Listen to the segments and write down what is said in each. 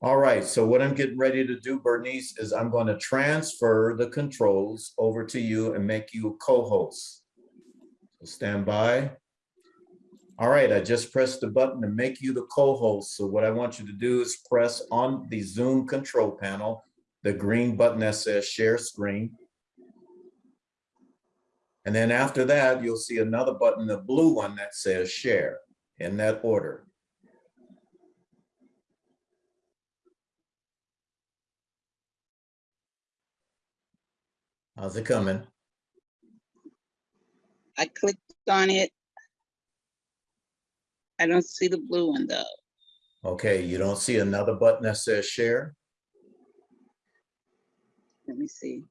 All right, so what I'm getting ready to do, Bernice, is I'm going to transfer the controls over to you and make you co-host. So Stand by. All right, I just pressed the button to make you the co-host. So what I want you to do is press on the Zoom control panel, the green button that says share screen. And then after that, you'll see another button, the blue one that says share in that order. How's it coming? I clicked on it. I don't see the blue one though. Okay, you don't see another button that says share? Let me see.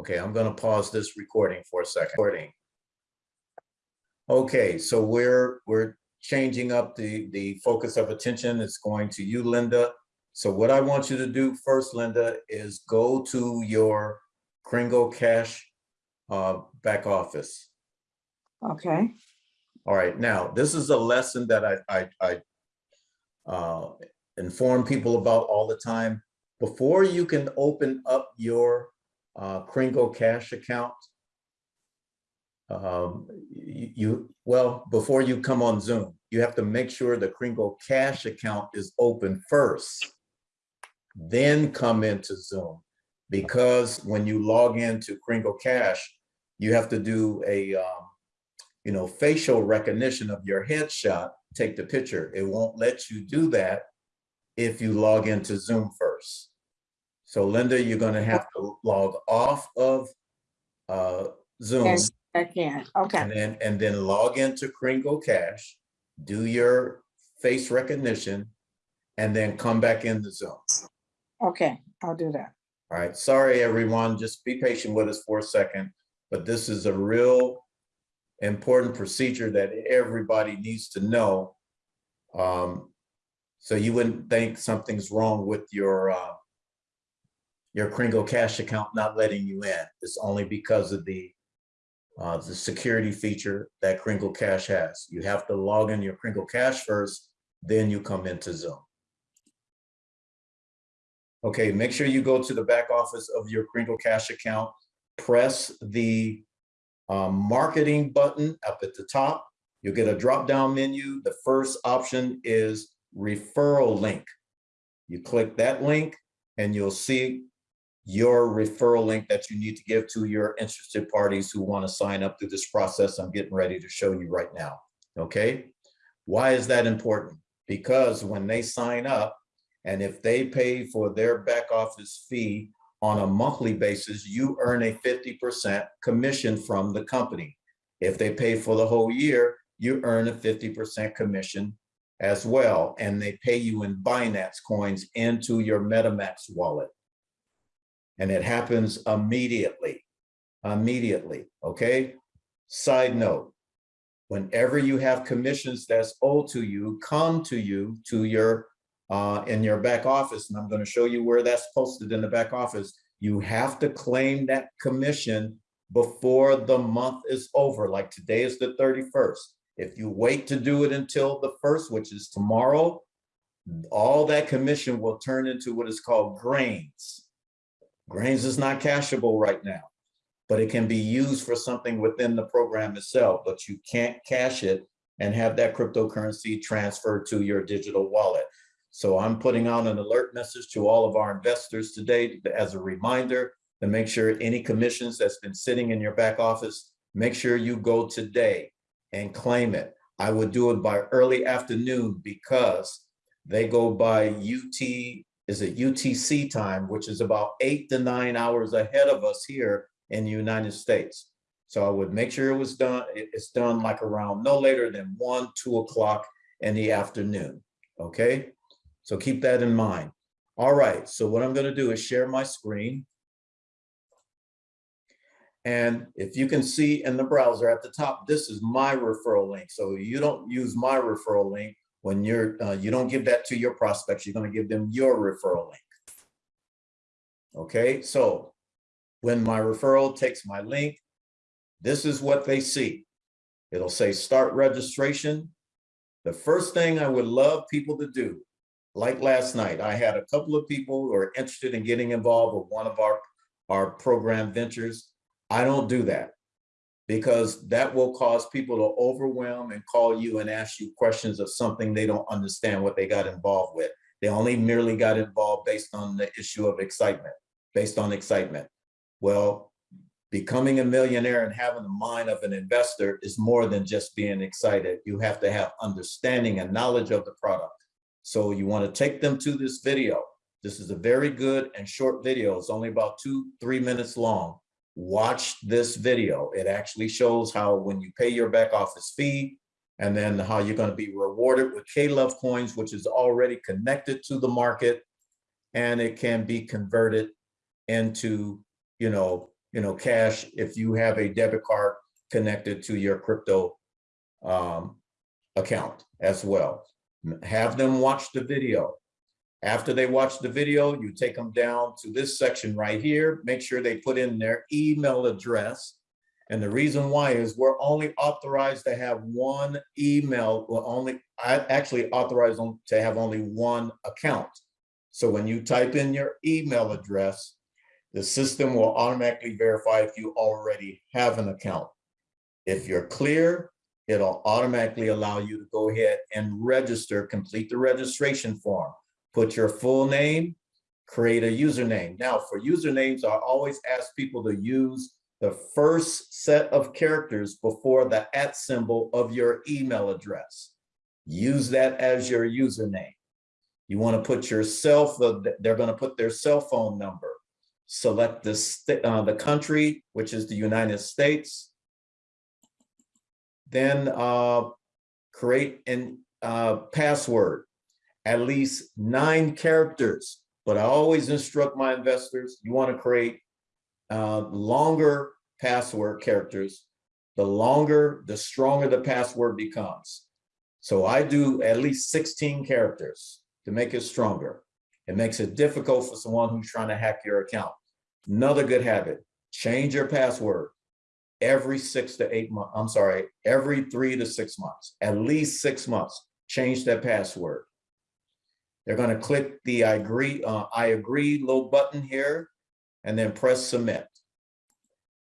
Okay, I'm gonna pause this recording for a second. Recording. Okay, so we're, we're changing up the, the focus of attention. It's going to you, Linda. So what I want you to do first, Linda, is go to your Kringle Cash uh, back office. Okay, All right, now, this is a lesson that I, I, I uh, inform people about all the time. Before you can open up your uh, Kringle Cash account, um, you, you, well, before you come on Zoom, you have to make sure the Kringle Cash account is open first. Then come into Zoom. Because when you log into Kringle Cash, you have to do a, um, you know, facial recognition of your headshot, take the picture. It won't let you do that if you log into Zoom first. So Linda, you're gonna have to log off of uh, Zoom yes, I can, and okay, then, and then log into Kringle Cash, do your face recognition, and then come back in the Zoom. Okay, I'll do that. All right, sorry, everyone, just be patient with us for a second, but this is a real important procedure that everybody needs to know. Um, so you wouldn't think something's wrong with your uh, your Kringle Cash account not letting you in. It's only because of the uh, the security feature that Kringle Cash has. You have to log in your Kringle Cash first, then you come into Zoom. Okay, make sure you go to the back office of your Kringle Cash account, press the um, marketing button up at the top. You'll get a drop-down menu. The first option is referral link. You click that link and you'll see your referral link that you need to give to your interested parties who want to sign up through this process I'm getting ready to show you right now, okay? Why is that important? Because when they sign up, and if they pay for their back office fee on a monthly basis, you earn a 50% commission from the company. If they pay for the whole year, you earn a 50% commission as well. And they pay you in Binance coins into your MetaMask wallet. And it happens immediately, immediately, okay? Side note, whenever you have commissions that's owed to you, come to you, to your uh, in your back office, and I'm going to show you where that's posted in the back office. You have to claim that commission before the month is over, like today is the 31st. If you wait to do it until the first, which is tomorrow, all that commission will turn into what is called grains. Grains is not cashable right now, but it can be used for something within the program itself, but you can't cash it and have that cryptocurrency transferred to your digital wallet. So I'm putting out an alert message to all of our investors today as a reminder to make sure any commissions that's been sitting in your back office, make sure you go today and claim it. I would do it by early afternoon because they go by UT, is it UTC time, which is about eight to nine hours ahead of us here in the United States. So I would make sure it was done, it's done like around no later than one, two o'clock in the afternoon, okay? So keep that in mind. All right, so what I'm gonna do is share my screen. And if you can see in the browser at the top, this is my referral link. So you don't use my referral link when you're, uh, you don't give that to your prospects, you're gonna give them your referral link. Okay, so when my referral takes my link, this is what they see. It'll say start registration. The first thing I would love people to do like last night, I had a couple of people who are interested in getting involved with one of our, our program ventures. I don't do that because that will cause people to overwhelm and call you and ask you questions of something they don't understand what they got involved with. They only merely got involved based on the issue of excitement, based on excitement. Well, becoming a millionaire and having the mind of an investor is more than just being excited. You have to have understanding and knowledge of the product. So you want to take them to this video. This is a very good and short video. It's only about two, three minutes long. Watch this video. It actually shows how when you pay your back office fee and then how you're going to be rewarded with K-Love coins, which is already connected to the market and it can be converted into, you know, you know, cash if you have a debit card connected to your crypto um, account as well. Have them watch the video. After they watch the video, you take them down to this section right here. Make sure they put in their email address. And the reason why is we're only authorized to have one email, well, only, I actually authorized to have only one account. So when you type in your email address, the system will automatically verify if you already have an account. If you're clear, it'll automatically allow you to go ahead and register, complete the registration form, put your full name, create a username. Now for usernames, I always ask people to use the first set of characters before the at symbol of your email address. Use that as your username. You want to put yourself, they're going to put their cell phone number. Select the, uh, the country, which is the United States. Then uh, create an uh, password, at least nine characters. But I always instruct my investors, you want to create uh, longer password characters. The longer, the stronger the password becomes. So I do at least 16 characters to make it stronger. It makes it difficult for someone who's trying to hack your account. Another good habit, change your password every six to eight months. I'm sorry, every three to six months, at least six months, change that password. They're going to click the I agree, uh, I agree little button here and then press submit.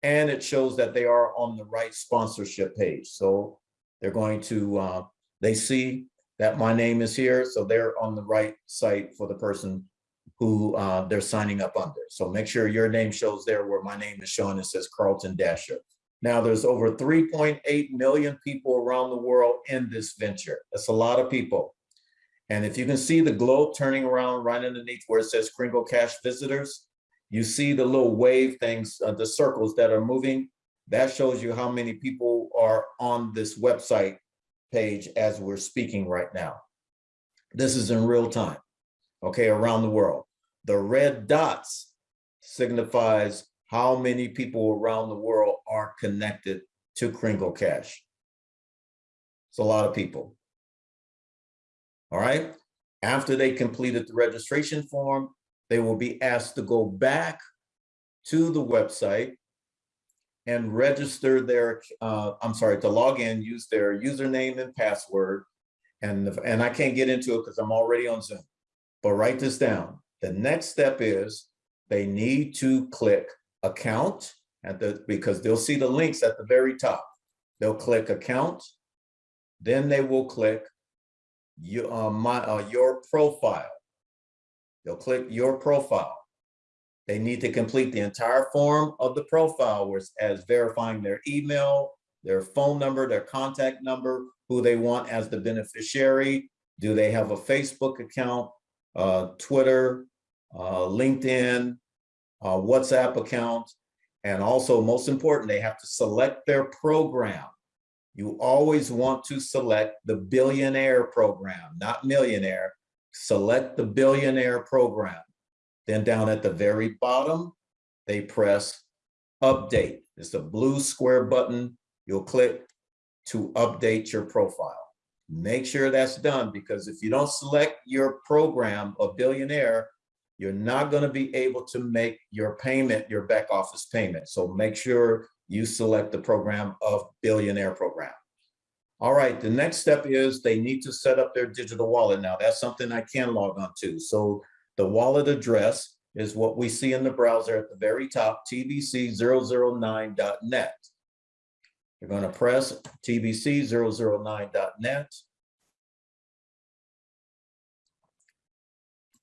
And it shows that they are on the right sponsorship page. So they're going to, uh, they see that my name is here. So they're on the right site for the person who uh, they're signing up under. So make sure your name shows there where my name is showing. It says Carlton Dasher. Now there's over 3.8 million people around the world in this venture. That's a lot of people. And if you can see the globe turning around right underneath where it says Kringle Cash visitors, you see the little wave things, uh, the circles that are moving. That shows you how many people are on this website page as we're speaking right now. This is in real time, okay, around the world. The red dots signifies how many people around the world are connected to Kringle Cash. It's a lot of people. All right. After they completed the registration form, they will be asked to go back to the website and register their, uh, I'm sorry, to log in, use their username and password. And, and I can't get into it because I'm already on Zoom, but write this down. The next step is they need to click account at the, because they'll see the links at the very top. They'll click account, then they will click you, uh, my, uh, your profile. They'll click your profile. They need to complete the entire form of the profile as, as verifying their email, their phone number, their contact number, who they want as the beneficiary. Do they have a Facebook account, uh, Twitter, uh, LinkedIn, uh, WhatsApp account, and also most important, they have to select their program. You always want to select the billionaire program, not millionaire. Select the billionaire program. Then down at the very bottom, they press update. It's a blue square button. You'll click to update your profile. Make sure that's done because if you don't select your program of billionaire, you're not going to be able to make your payment, your back office payment. So make sure you select the program of billionaire program. All right, the next step is they need to set up their digital wallet. Now, that's something I can log on to. So the wallet address is what we see in the browser at the very top, tbc009.net. You're going to press tbc009.net.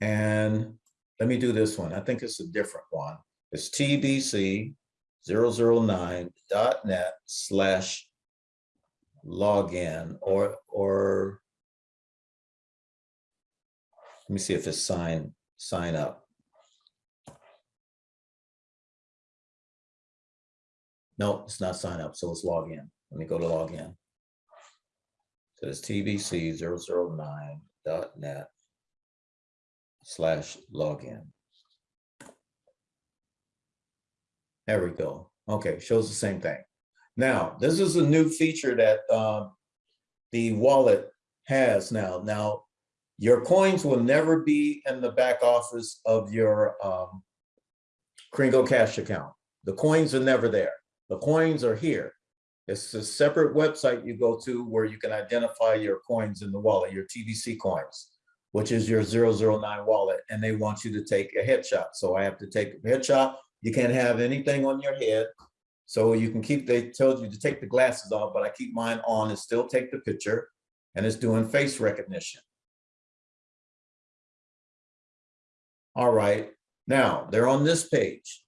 And let me do this one. I think it's a different one. It's tbc009.net slash login or, or let me see if it's sign, sign up. No, it's not sign up, so it's log in. Let me go to log in. So it's tbc009.net slash login. There we go. Okay, shows the same thing. Now, this is a new feature that uh, the wallet has now. Now, your coins will never be in the back office of your um, Kringle Cash account. The coins are never there. The coins are here. It's a separate website you go to where you can identify your coins in the wallet, your TBC coins, which is your 009 wallet, and they want you to take a headshot. So I have to take a headshot. You can't have anything on your head. So you can keep, they told you to take the glasses off, but I keep mine on and still take the picture and it's doing face recognition. All right, now they're on this page.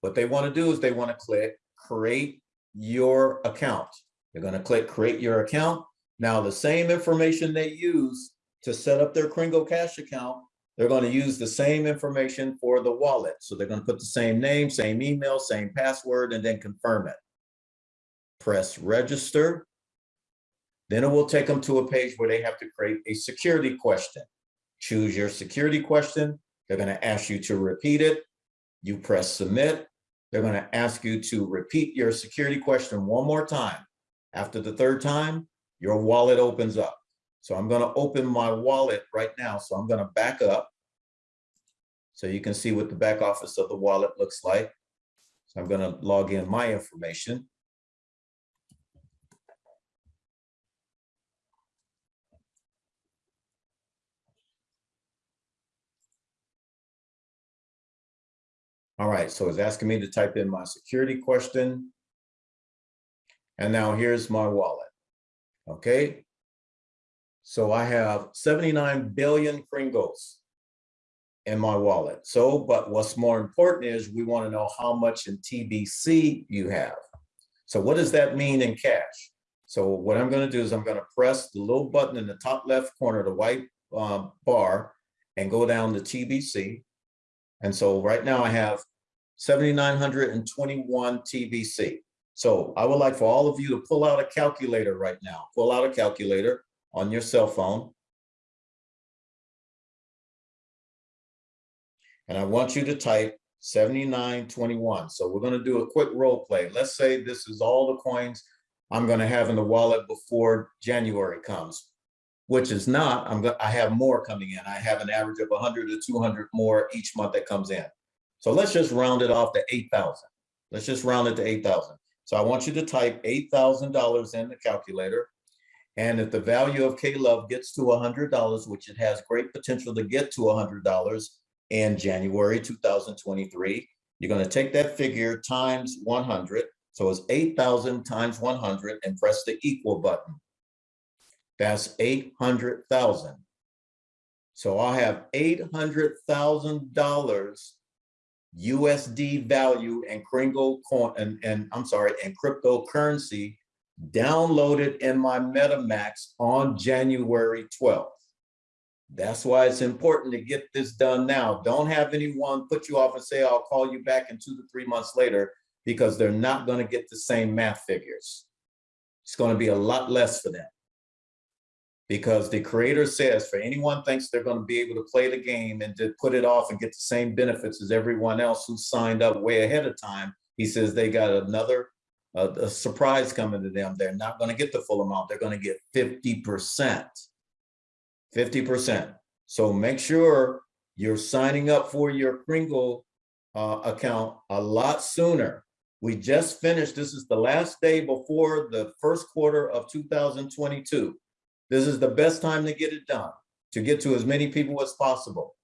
What they want to do is they want to click create your account. They're going to click create your account. Now the same information they use to set up their Kringle Cash account, they're going to use the same information for the wallet. So they're going to put the same name, same email, same password, and then confirm it. Press register. Then it will take them to a page where they have to create a security question. Choose your security question. They're going to ask you to repeat it. You press submit. They're going to ask you to repeat your security question one more time. After the third time, your wallet opens up. So I'm going to open my wallet right now. So I'm going to back up. So you can see what the back office of the wallet looks like. So I'm going to log in my information. All right, so it's asking me to type in my security question. And now here's my wallet. Okay. So I have 79 billion Kringles in my wallet. So, but what's more important is we want to know how much in TBC you have. So what does that mean in cash? So what I'm going to do is I'm going to press the little button in the top left corner, the white um, bar, and go down to TBC. And so right now I have 7,921 TBC. So I would like for all of you to pull out a calculator right now. Pull out a calculator on your cell phone. And I want you to type 7921. So we're going to do a quick role play. Let's say this is all the coins I'm going to have in the wallet before January comes, which is not, I'm going I have more coming in. I have an average of 100 to 200 more each month that comes in. So let's just round it off to 8,000. Let's just round it to 8,000. So I want you to type $8,000 in the calculator. And if the value of K-Love gets to $100, which it has great potential to get to $100 in January 2023, you're going to take that figure times 100. So it's 8,000 times 100 and press the equal button. That's 800,000. So I have $800,000 USD value and Kringle coin and, and I'm sorry, and cryptocurrency downloaded in my MetaMask on January 12th. That's why it's important to get this done now. Don't have anyone put you off and say, I'll call you back in two to three months later, because they're not going to get the same math figures. It's going to be a lot less for them. Because the creator says for anyone thinks they're going to be able to play the game and to put it off and get the same benefits as everyone else who signed up way ahead of time, he says they got another a surprise coming to them. They're not going to get the full amount. They're going to get 50%. 50%. So make sure you're signing up for your Kringle uh, account a lot sooner We just finished, this is the last day before the first quarter of two thousand twenty-two. This is the best time to get it done, to get to as many people as possible.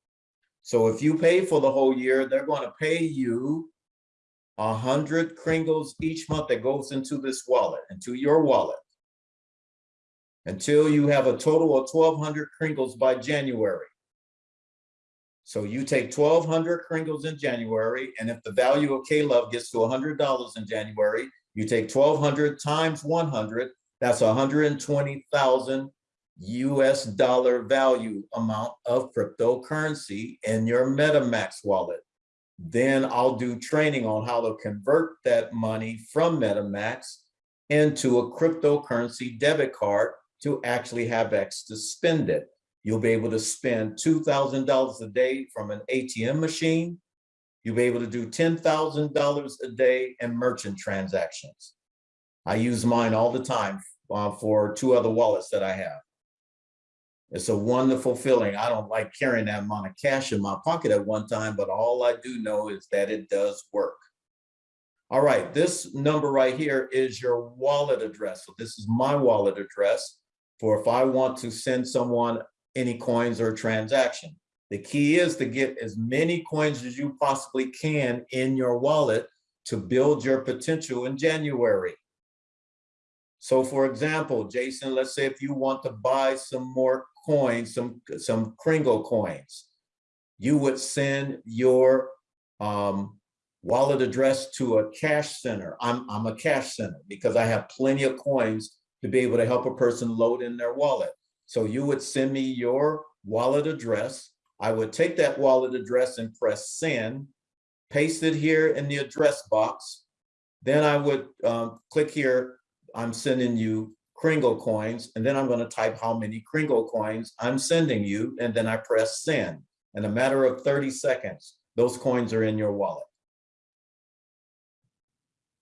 So if you pay for the whole year, they're gonna pay you a hundred kringles each month that goes into this wallet, into your wallet. Until you have a total of twelve hundred kringles by January. So you take twelve hundred kringles in January, and if the value of K-Love gets to hundred dollars in January, you take twelve hundred times one hundred, that's hundred and twenty thousand US dollar value amount of cryptocurrency in your MetaMask wallet. Then I'll do training on how to convert that money from MetaMask into a cryptocurrency debit card to actually have X to spend it. You'll be able to spend two thousand dollars a day from an ATM machine. You'll be able to do ten thousand dollars a day in merchant transactions. I use mine all the time uh, for two other wallets that I have. It's a wonderful feeling. I don't like carrying that amount of cash in my pocket at one time, but all I do know is that it does work. All right, this number right here is your wallet address. So this is my wallet address for if I want to send someone any coins or transaction. The key is to get as many coins as you possibly can in your wallet to build your potential in January. So for example, Jason, let's say if you want to buy some more coins, some, some Kringle coins, you would send your um, wallet address to a cash center. I'm, I'm a cash center because I have plenty of coins to be able to help a person load in their wallet. So you would send me your wallet address. I would take that wallet address and press send, paste it here in the address box. Then I would um, click here, I'm sending you Kringle coins, and then I'm gonna type how many Kringle coins I'm sending you, and then I press send. In a matter of 30 seconds, those coins are in your wallet.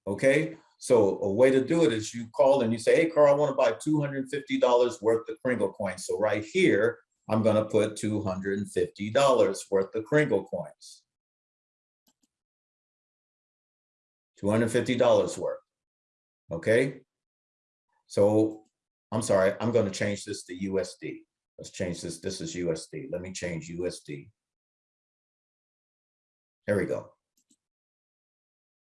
Okay, so a way to do it is you call and you say, hey, Carl, I want to buy $250 worth of Kringle coins. So right here, I'm going to put $250 worth of Kringle coins. $250 worth. Okay. So I'm sorry, I'm going to change this to USD. Let's change this. This is USD. Let me change USD. There we go.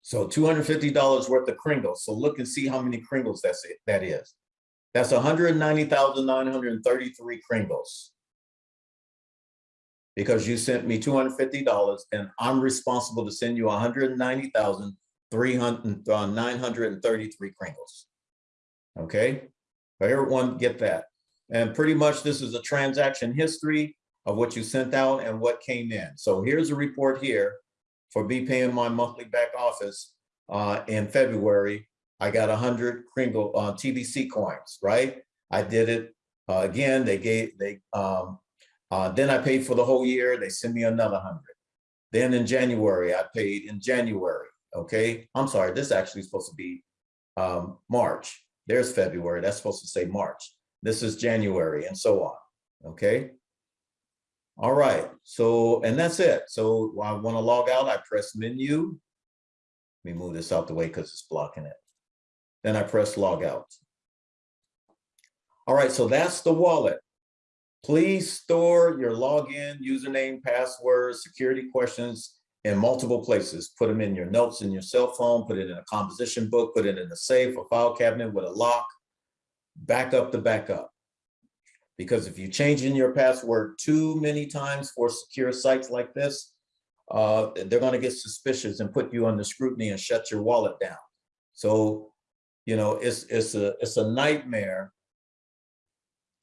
So $250 worth of Kringles. So look and see how many Kringles that's it, that is. That's 190,933 Kringles. Because you sent me $250 and I'm responsible to send you 190,933 uh, Kringles. Okay, everyone get that. And pretty much this is a transaction history of what you sent out and what came in. So here's a report here for me paying my monthly back office uh, in February, I got 100 Kringle uh, TBC coins, right? I did it uh, again. They gave, they, um, uh, then I paid for the whole year. They sent me another 100. Then in January, I paid in January, okay? I'm sorry, this actually supposed to be um, March. There's February, that's supposed to say March. This is January and so on, okay? All right, so, and that's it. So I want to log out, I press menu. Let me move this out the way because it's blocking it. Then I press log out. All right, so that's the wallet. Please store your login, username, password, security questions in multiple places. Put them in your notes in your cell phone, put it in a composition book, put it in a safe or file cabinet with a lock, back up the backup. Because if you change in your password too many times for secure sites like this, uh, they're going to get suspicious and put you under scrutiny and shut your wallet down. So, you know, it's it's a it's a nightmare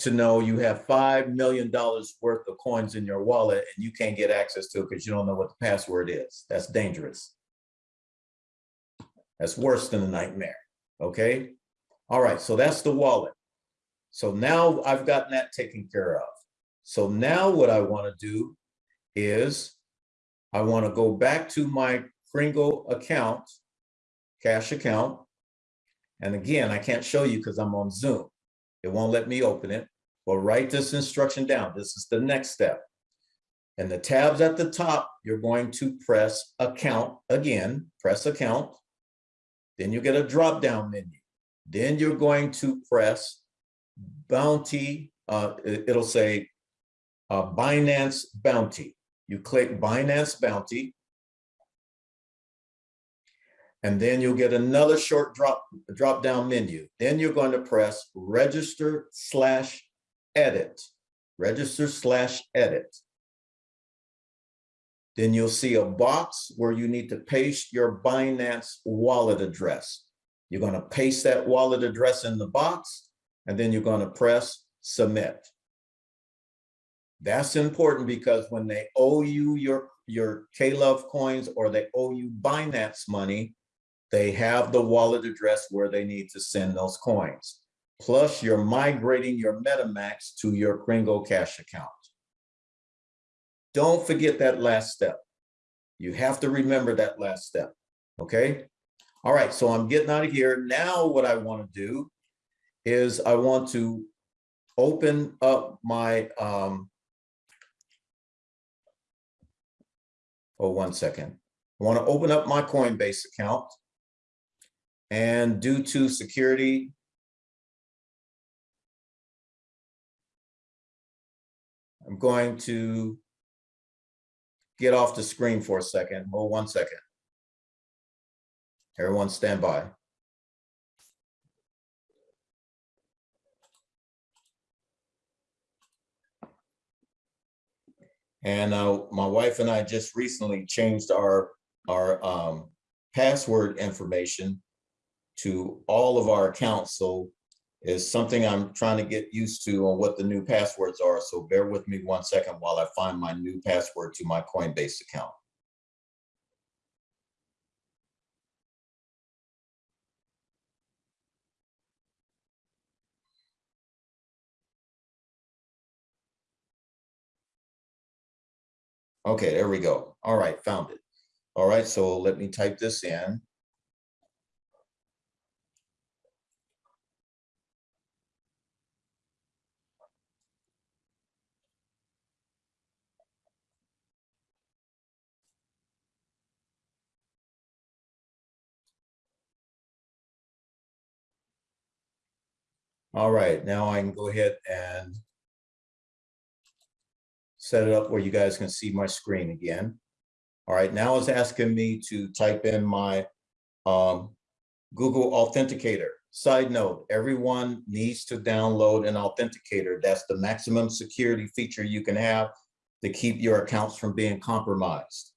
to know you have five million dollars worth of coins in your wallet and you can't get access to it because you don't know what the password is. That's dangerous. That's worse than a nightmare. Okay. All right. So that's the wallet. So now I've gotten that taken care of. So now what I want to do is I want to go back to my Kringle account, cash account. And again, I can't show you because I'm on Zoom. It won't let me open it. Well, write this instruction down. This is the next step. And the tabs at the top, you're going to press account again, press account. Then you get a drop-down menu. Then you're going to press Bounty, uh, it- it'll say uh, Binance Bounty. You click Binance Bounty. And then you'll get another short drop, drop-down menu. Then you're going to press Register slash Edit. Register slash Edit. Then you'll see a box where you need to paste your Binance wallet address. You're going to paste that wallet address in the box, and then you're going to press Submit. That's important because when they owe you your, your K-Love coins or they owe you Binance money, they have the wallet address where they need to send those coins. Plus, you're migrating your MetaMask to your Kringle Cash account. Don't forget that last step. You have to remember that last step, okay? All right, so I'm getting out of here. Now what I want to do is I want to open up my, um, oh, one second. I want to open up my Coinbase account. And due to security, I'm going to get off the screen for a second. Hold one second. Everyone stand by. And uh, my wife and I just recently changed our, our um, password information to all of our accounts. So it's something I'm trying to get used to on what the new passwords are. So bear with me one second while I find my new password to my Coinbase account. Okay, there we go. All right, found it. All right, so let me type this in. All right, now I can go ahead and set it up where you guys can see my screen again. All right, now it's asking me to type in my um, Google Authenticator. Side note, everyone needs to download an authenticator. That's the maximum security feature you can have to keep your accounts from being compromised.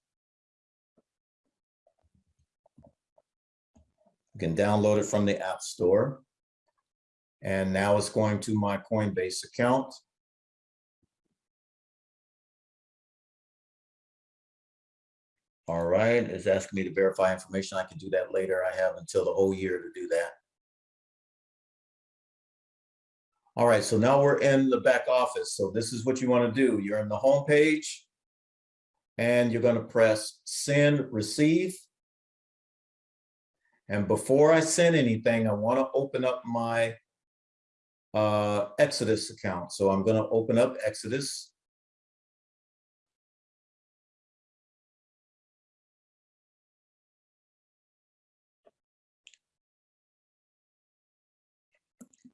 You can download it from the App Store. And now it's going to my Coinbase account. All right, it's asking me to verify information. I can do that later. I have until the whole year to do that. All right, so now we're in the back office. So this is what you want to do. You're in the home page. And you're going to press send receive. And before I send anything, I want to open up my uh, Exodus account. So I'm going to open up Exodus.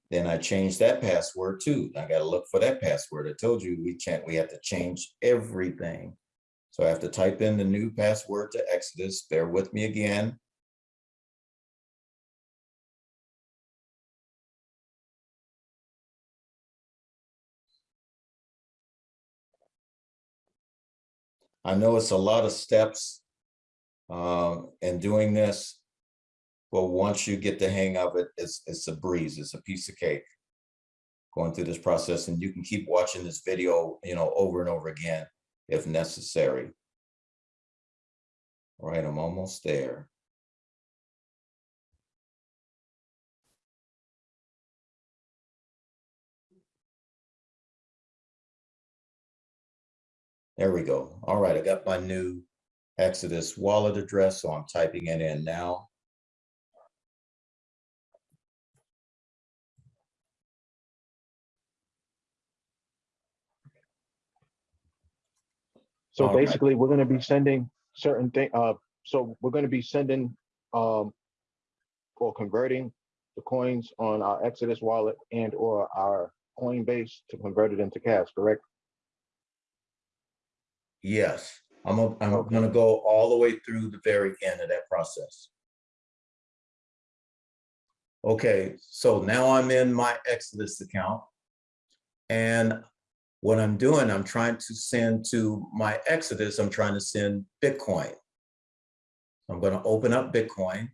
Then I changed that password too. I gotta look for that password. I told you we can't, we have to change everything. So I have to type in the new password to Exodus. Bear with me again. I know it's a lot of steps um, in doing this. But once you get the hang of it, it's, it's a breeze, it's a piece of cake. Going through this process and you can keep watching this video, you know, over and over again if necessary. All right, I'm almost there. There we go. All right, I got my new Exodus wallet address, so I'm typing it in now. So All right. basically, we're gonna be sending certain thing, uh, so we're gonna be sending, um, for converting the coins on our Exodus wallet and or our Coinbase to convert it into cash, correct? Yes, I'm, a- I'm gonna go all the way through the very end of that process. Okay, so now I'm in my Exodus account. And what I'm doing, I'm trying to send to my Exodus, I'm trying to send Bitcoin. I'm gonna open up Bitcoin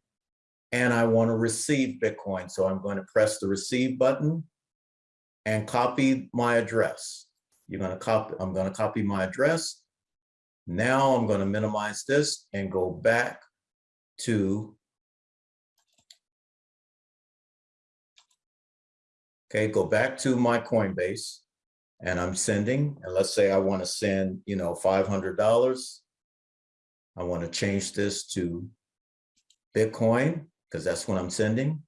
and I want to receive Bitcoin. So I'm going to press the receive button and copy my address. You're gonna copy, I'm gonna copy my address. Now I'm going to minimize this and go back to Okay, go back to my Coinbase and I'm sending, and let's say I want to send, you know, $500. I want to change this to Bitcoin because that's what I'm sending.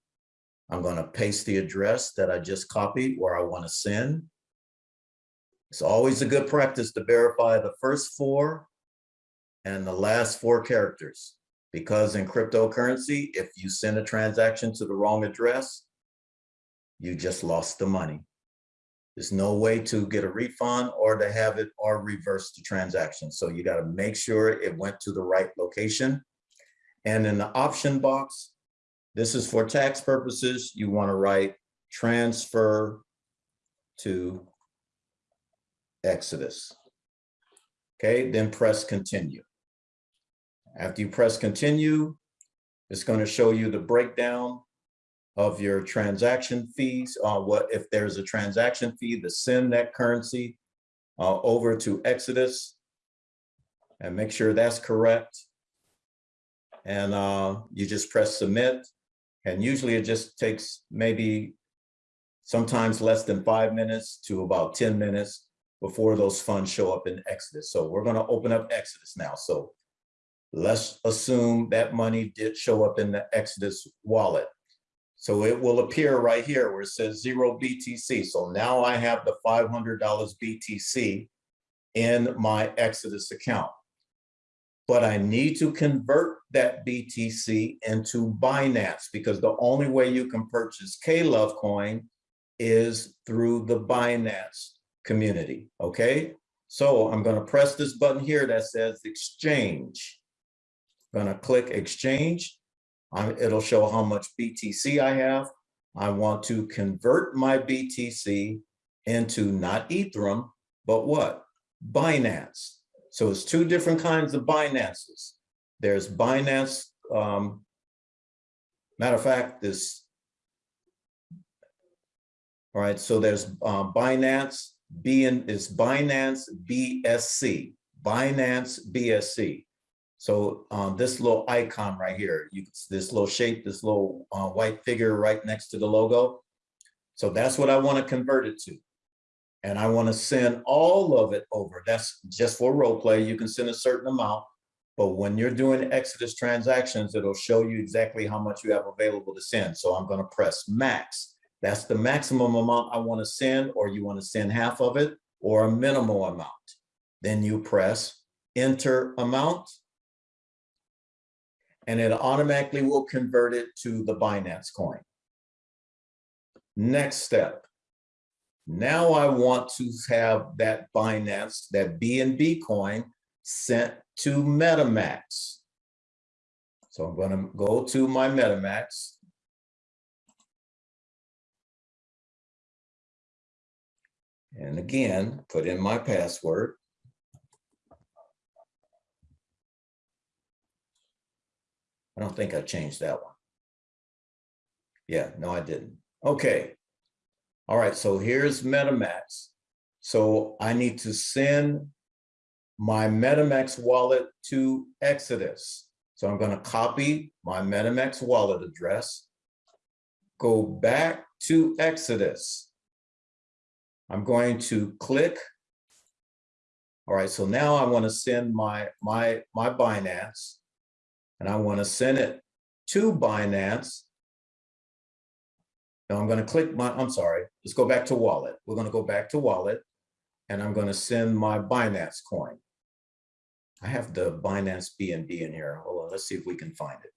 I'm going to paste the address that I just copied where I want to send. It's always a good practice to verify the first four and the last four characters. Because in cryptocurrency, if you send a transaction to the wrong address, you just lost the money. There's no way to get a refund or to have it or reverse the transaction. So you got to make sure it went to the right location. And in the option box, this is for tax purposes. You want to write transfer to Exodus. Okay, then press continue. After you press continue, it's going to show you the breakdown of your transaction fees, uh, what if there's a transaction fee to send that currency uh, over to Exodus and make sure that's correct. And uh, you just press submit. And usually it just takes maybe sometimes less than five minutes to about 10 minutes before those funds show up in Exodus. So we're going to open up Exodus now. So let's assume that money did show up in the Exodus wallet. So it will appear right here where it says zero BTC. So now I have the $500 BTC in my Exodus account. But I need to convert that BTC into Binance because the only way you can purchase K-Love coin is through the Binance community, okay? So I'm gonna press this button here that says exchange. Gonna click exchange. I- it'll show how much BTC I have. I want to convert my BTC into not Ethereum, but what? Binance. So it's two different kinds of Binances. There's Binance, um, matter of fact, this, all right, so there's um, Binance, B and is Binance BSC, Binance BSC. So um, this little icon right here, you this little shape, this little uh, white figure right next to the logo. So that's what I want to convert it to. And I want to send all of it over. That's just for role play. You can send a certain amount. But when you're doing Exodus transactions, it'll show you exactly how much you have available to send. So I'm going to press max. That's the maximum amount I want to send, or you want to send half of it, or a minimal amount. Then you press enter amount. And it automatically will convert it to the Binance coin. Next step. Now I want to have that Binance, that BNB coin sent to MetaMask. So I'm going to go to my MetaMask. And again, put in my password. I don't think I changed that one. Yeah, no, I didn't. Okay. All right, so here's MetaMask. So I need to send my MetaMask wallet to Exodus. So I'm going to copy my MetaMask wallet address, go back to Exodus. I'm going to click. All right, so now I want to send my, my, my Binance and I want to send it to Binance. Now I'm going to click my, I'm sorry, let's go back to wallet. We're going to go back to wallet and I'm going to send my Binance coin. I have the Binance BNB in here. Hold on, let's see if we can find it.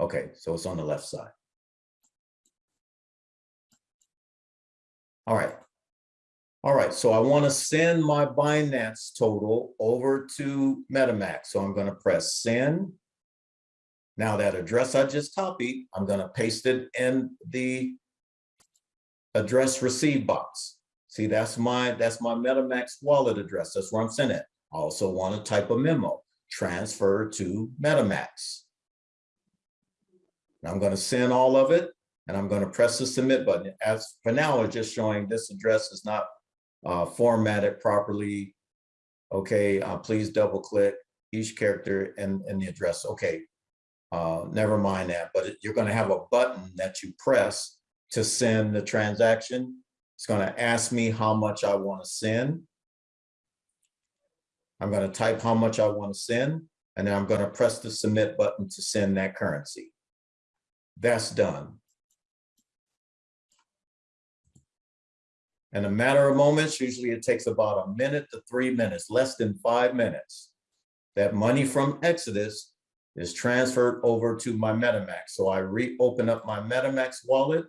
Okay, so it's on the left side. All right. All right, so I want to send my Binance total over to MetaMask. So I'm going to press send. Now that address I just copied, I'm going to paste it in the address receive box. See, that's my, that's my MetaMask wallet address. That's where I'm sending it. I also want to type a memo, transfer to MetaMask. And I'm going to send all of it and I'm going to press the submit button. As for now, it's just showing this address is not uh, formatted properly. Okay, uh, please double click each character and, and the address. Okay, uh, never mind that, but it- you're going to have a button that you press to send the transaction. It's going to ask me how much I want to send. I'm going to type how much I want to send, and then I'm going to press the submit button to send that currency. That's done. In a matter of moments, usually it takes about a minute to three minutes, less than five minutes. That money from Exodus is transferred over to my MetaMask. So I reopen up my MetaMask wallet.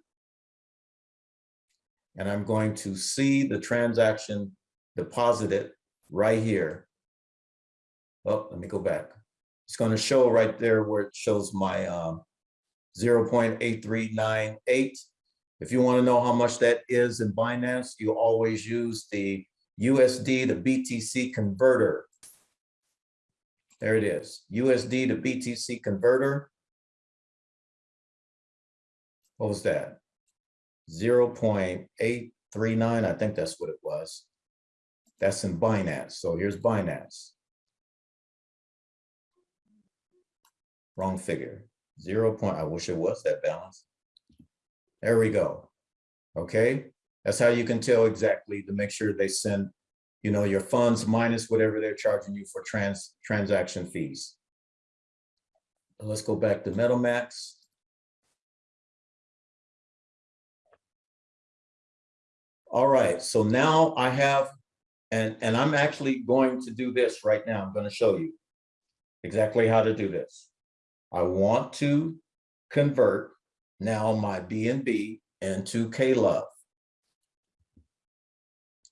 And I'm going to see the transaction deposited right here. Oh, let me go back. It's going to show right there where it shows my um, 0.8398. If you want to know how much that is in Binance, you always use the USD to BTC converter. There it is, USD to BTC converter. What was that? 0.839, I think that's what it was. That's in Binance. So here's Binance. Wrong figure. Zero point, I wish it was that balance. There we go. Okay, that's how you can tell exactly to make sure they send, you know, your funds minus whatever they're charging you for trans, transaction fees. Let's go back to MetaMask. All right, so now I have, and, and I'm actually going to do this right now. I'm going to show you exactly how to do this. I want to convert now my BNB into K-Love.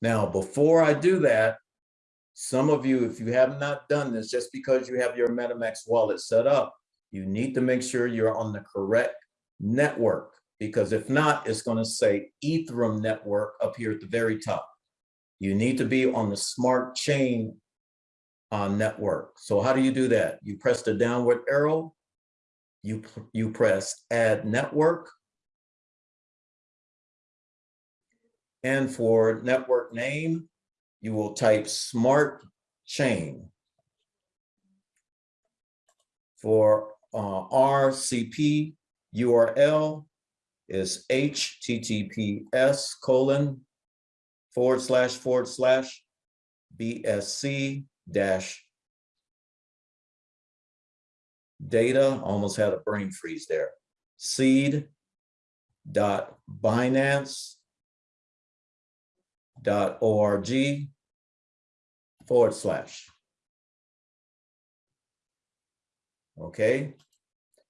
Now, before I do that, some of you, if you have not done this, just because you have your MetaMask wallet set up, you need to make sure you're on the correct network, because if not, it's going to say Ethereum network up here at the very top. You need to be on the smart chain uh, network. So how do you do that? You press the downward arrow, you, you press add network. And for network name, you will type smart chain. For uh, RCP URL is HTTPS colon forward slash forward slash BSC dash data, almost had a brain freeze there. Seed dot Binance dot org forward slash. Okay,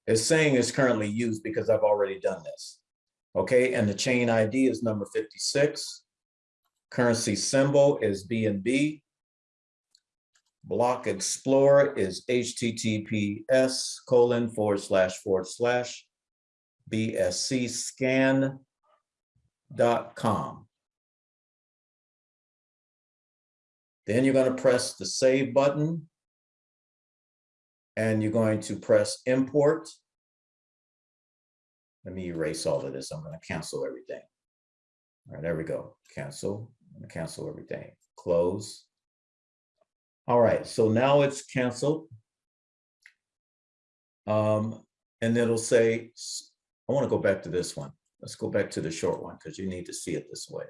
it's saying it's currently used because I've already done this. Okay, and the chain ID is number 56. Currency symbol is BNB. Block Explorer is HTTPS colon forward slash forward slash BSC scan dot com. Then you're going to press the save button. And you're going to press import. Let me erase all of this. I'm going to cancel everything. All right, there we go. Cancel, cancel everything. Close. All right, so now it's canceled. Um, and it'll say, I want to go back to this one. Let's go back to the short one because you need to see it this way.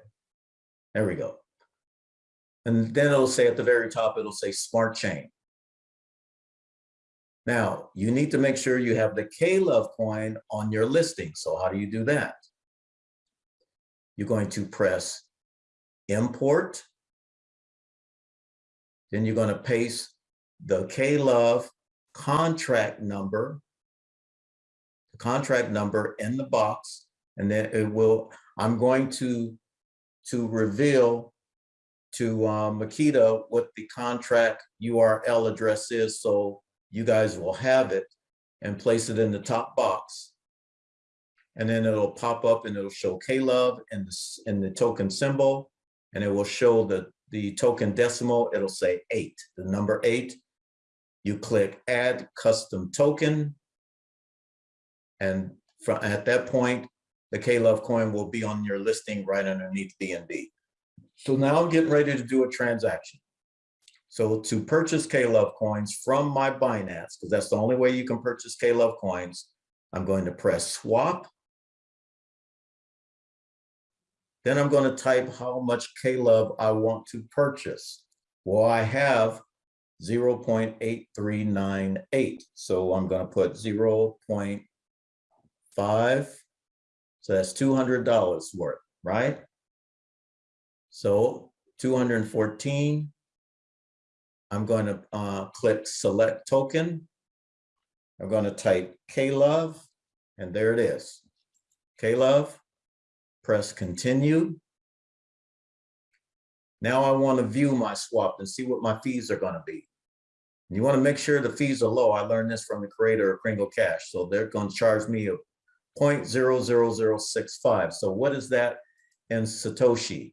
There we go. And then it'll say at the very top, it'll say Smart Chain. Now, you need to make sure you have the K-Love coin on your listing. So how do you do that? You're going to press import. Then you're going to paste the K-Love contract number the contract number in the box. And then it will, I'm going to, to reveal to uh, Makita what the contract URL address is, so you guys will have it and place it in the top box. And then it'll pop up and it'll show K-Love and the, and the token symbol. And it will show the, the token decimal, it'll say eight, the number eight. You click add custom token. And from, at that point, the K-Love coin will be on your listing right underneath BNB. So now I'm getting ready to do a transaction. So to purchase K-Love coins from my Binance, because that's the only way you can purchase K-Love coins, I'm going to press swap. Then I'm going to type how much K-Love I want to purchase. Well, I have 0.8398. So I'm going to put 0.5. So that's $200 worth, right? So 214. I'm going to uh, click select token. I'm going to type K-Love, and there it is. K-Love, press continue. Now I want to view my swap and see what my fees are going to be. You want to make sure the fees are low. I learned this from the creator of Kringle Cash. So they're going to charge me a 0.00065. So what is that in Satoshi?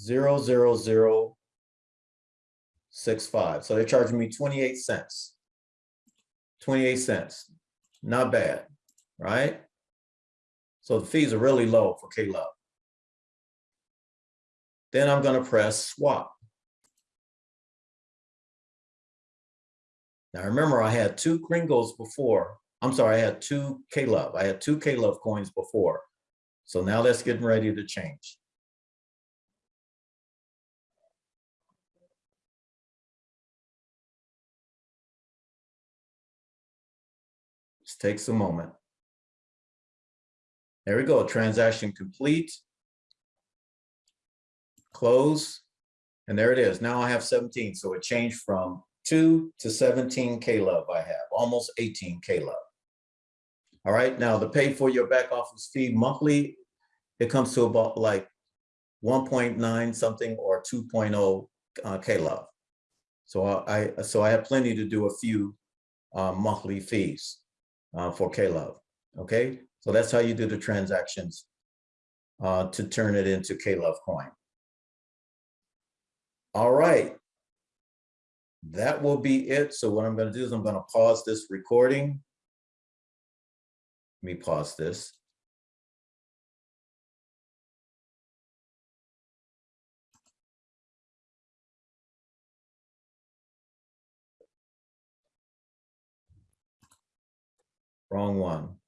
Zero, zero, zero, six, five. So they're charging me 28 cents. 28 cents, not bad, right? So the fees are really low for K-Love. Then I'm gonna press swap. Now remember, I had two Kringles before. I'm sorry, I had two K-Love. I had two K-Love coins before. So now that's getting ready to change. Takes a moment. There we go, transaction complete. Close, and there it is. Now I have 17, so it changed from two to 17 K-Love I have, almost 18 K-Love. All right, now the pay for your back office fee monthly, it comes to about like 1.9 something or 2.0 uh, K-Love. So I, so I have plenty to do a few uh, monthly fees uh, for K-Love, okay? So that's how you do the transactions uh, to turn it into K-Love coin. All right. That will be it. So what I'm gonna do is I'm gonna pause this recording. Let me pause this. Wrong one.